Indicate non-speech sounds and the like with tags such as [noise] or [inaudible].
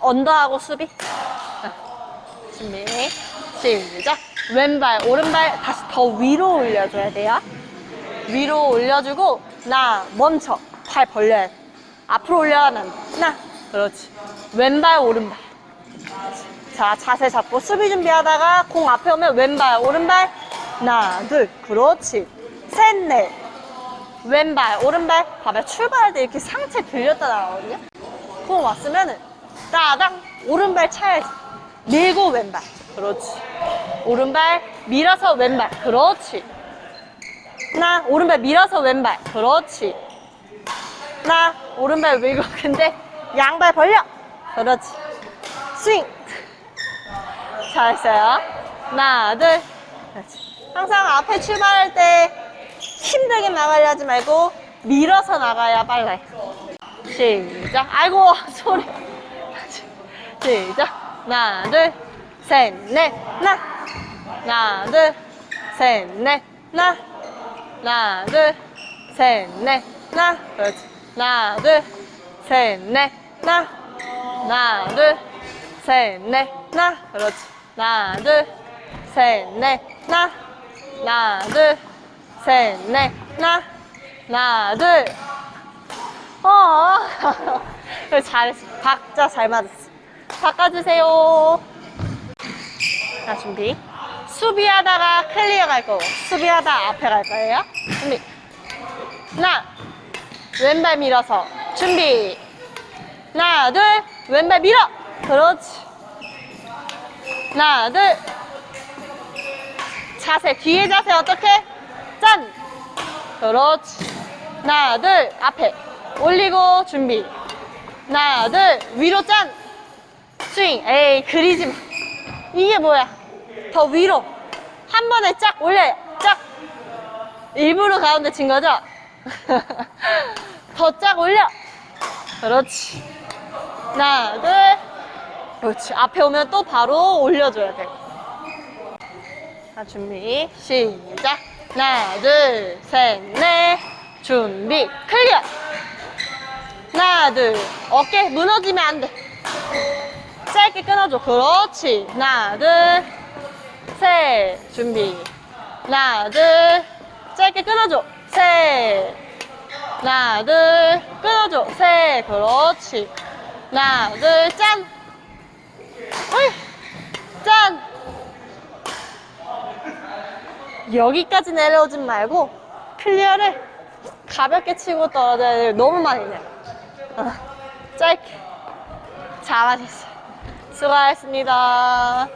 언더하고 수비. 준비. 시작. 왼발, 오른발 다시 더 위로 올려줘야 돼요. 위로 올려주고, 나, 멈춰. 팔 벌려야 돼. 앞으로 올려가면. 나. 그렇지. 왼발, 오른발. 자, 자세 잡고 수비 준비하다가 공 앞에 오면 왼발, 오른발. 하나, 둘. 그렇지. 셋, 넷. 왼발, 오른발. 봐봐요. 출발할 때 이렇게 상체 들렸다 나가거든요. 공 왔으면은 따당 오른발 차야지. 밀고 왼발. 그렇지. 오른발 밀어서 왼발. 그렇지. 하나, 오른발 밀어서 왼발. 그렇지. 하나, 오른발 밀고 [laughs] 근데 양발 벌려. 그렇지. 스윙. 잘했어요. 하나, 둘. 그렇지. 항상 앞에 출발할 때 힘들게 나가려 하지 말고 밀어서 나가야 빨라요. 시작. 아이고, [laughs] 소리. 시작. 하나, 둘, 셋, 넷, 나. 하나, 둘, 셋, 넷, 나. 하나, 둘, 셋, 넷, 나. 그렇지. 하나, 둘, 셋, 넷, 나. 하나, 둘, 셋, 넷, 나. 그렇지. 하나, 둘, 셋, 넷, 나. 하나, 둘, 셋, 넷, 나. 하나, 둘. 어. [laughs] 잘했어. 박자 잘 맞았어. 바꿔주세요. 자, 준비. 수비하다가 클리어 갈 거고, 수비하다 앞에 갈 거예요. 준비. 하나, 왼발 밀어서. 준비. 하나, 둘, 왼발 밀어. 그렇지. 하나, 둘. 자세, 뒤에 자세 어떻게? 짠. 그렇지. 하나, 둘, 앞에. 올리고, 준비. 하나, 둘, 위로 짠. 스윙. 에이, 그리지 마. 이게 뭐야? 더 위로. 한 번에 쫙 올려요. 쫙. 일부러 가운데 친 거죠? [laughs] 더 쫙 올려. 그렇지. 하나, 둘. 그렇지. 앞에 오면 또 바로 올려줘야 돼. 자, 준비. 시작. 하나, 둘, 셋, 넷. 준비. 클리어. 하나, 둘. 어깨 무너지면 안 돼. 짧게 끊어줘. 그렇지. 하나, 둘, 셋. 준비. 하나, 둘. 짧게 끊어줘. 셋. 하나, 둘. 끊어줘. 셋. 그렇지. 하나, 둘, 짠. 여기까지 내려오진 말고 클리어를 가볍게 치고 떨어져야 돼. 너무 많이 내려. 어, 짧게. 잘하셨어요. 수고하셨습니다.